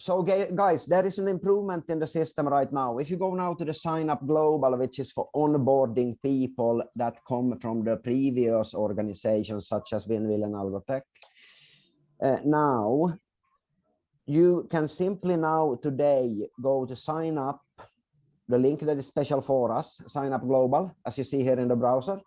so guys, there is an improvement in the system right now. If you go now to the sign up global, which is for onboarding people that come from the previous organizations such as Winville and Algotech. Uh, now, you can simply now today go to sign up, the link that is special for us, sign up global, as you see here in the browser.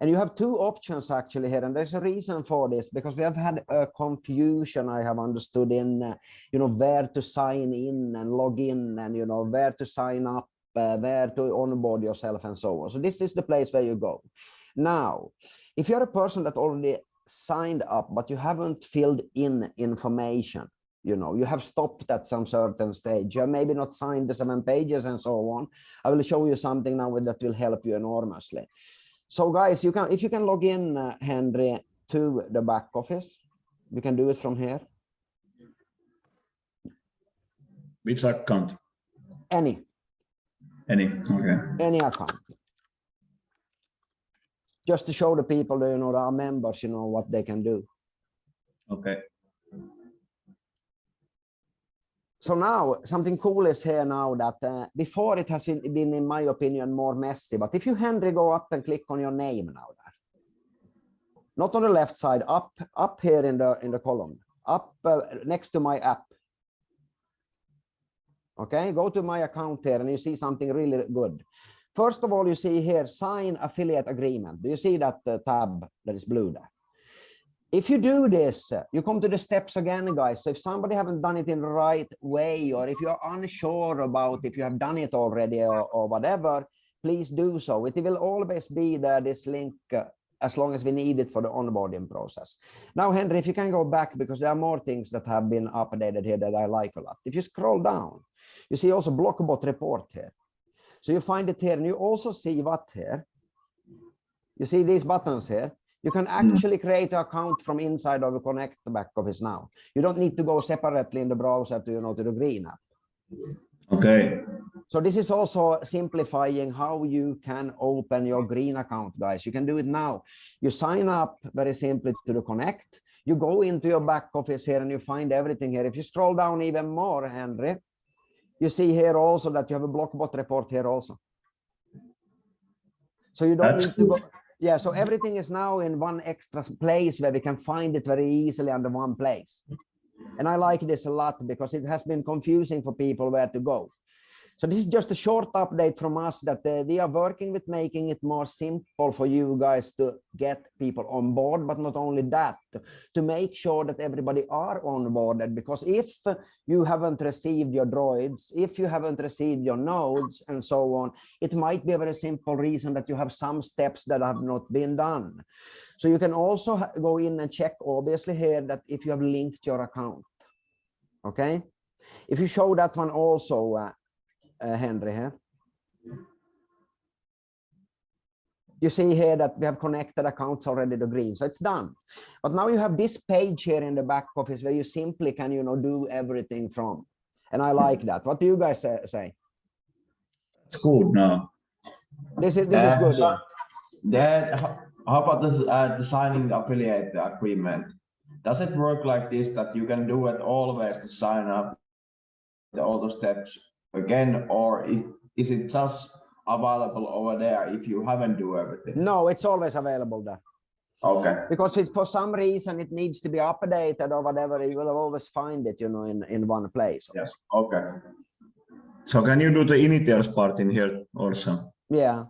And you have two options actually here, and there's a reason for this because we have had a confusion I have understood in, uh, you know, where to sign in and log in and, you know, where to sign up, uh, where to onboard yourself and so on. So this is the place where you go. Now, if you're a person that already signed up, but you haven't filled in information, you know, you have stopped at some certain stage, you maybe not signed the seven pages and so on. I will show you something now that will help you enormously. So guys, you can if you can log in, uh, Henry, to the back office, you can do it from here. Which account? Any. Any, okay. Any account. Just to show the people, you know, our members, you know, what they can do. Okay. So now something cool is here now that uh, before it has been, been, in my opinion, more messy. But if you, Henry, go up and click on your name now there, not on the left side, up, up here in the in the column, up uh, next to my app. Okay, go to my account here and you see something really good. First of all, you see here, sign affiliate agreement. Do you see that uh, tab that is blue there? If you do this, you come to the steps again, guys. So if somebody haven't done it in the right way, or if you're unsure about if you have done it already or, or whatever, please do so. It will always be there, this link, uh, as long as we need it for the onboarding process. Now, Henry, if you can go back, because there are more things that have been updated here that I like a lot. If you scroll down, you see also Blockbot report here. So you find it here, and you also see what here. You see these buttons here. You can hmm. actually create an account from inside of the Connect back office now. You don't need to go separately in the browser to, you know, to the green app. Okay. So this is also simplifying how you can open your green account, guys. You can do it now. You sign up very simply to the Connect. You go into your back office here and you find everything here. If you scroll down even more, Henry, you see here also that you have a Blockbot report here also. So you don't That's need to go yeah, so everything is now in one extra place where we can find it very easily under one place. And I like this a lot because it has been confusing for people where to go. So this is just a short update from us that uh, we are working with making it more simple for you guys to get people on board, but not only that, to make sure that everybody are onboarded. Because if you haven't received your droids, if you haven't received your nodes and so on, it might be a very simple reason that you have some steps that have not been done. So you can also go in and check obviously here that if you have linked your account. Okay. If you show that one also, uh, Henry here. You see here that we have connected accounts already to green, so it's done. But now you have this page here in the back office where you simply can, you know, do everything from. And I like that. What do you guys say? It's good now. This is this uh, is good. So that how about this uh, designing the affiliate agreement? Does it work like this that you can do it always to sign up the all the steps again, or is it just available over there if you haven't do everything? No, it's always available there. Okay. Because it's for some reason it needs to be updated or whatever, you will always find it, you know, in, in one place. Yes. Okay. So can you do the initials part in here also? Yeah.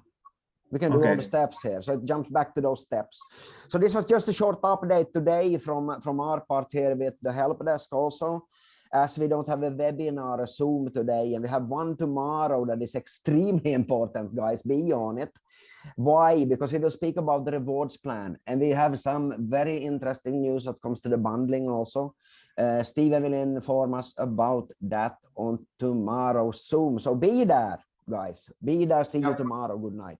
We can do all the steps here. So it jumps back to those steps. So this was just a short update today from, from our part here with the help desk also as we don't have a webinar, a Zoom today, and we have one tomorrow that is extremely important, guys, be on it. Why? Because we will speak about the rewards plan, and we have some very interesting news that comes to the bundling also. Uh, Steven will inform us about that on tomorrow's Zoom. So be there, guys. Be there. See you tomorrow. Good night.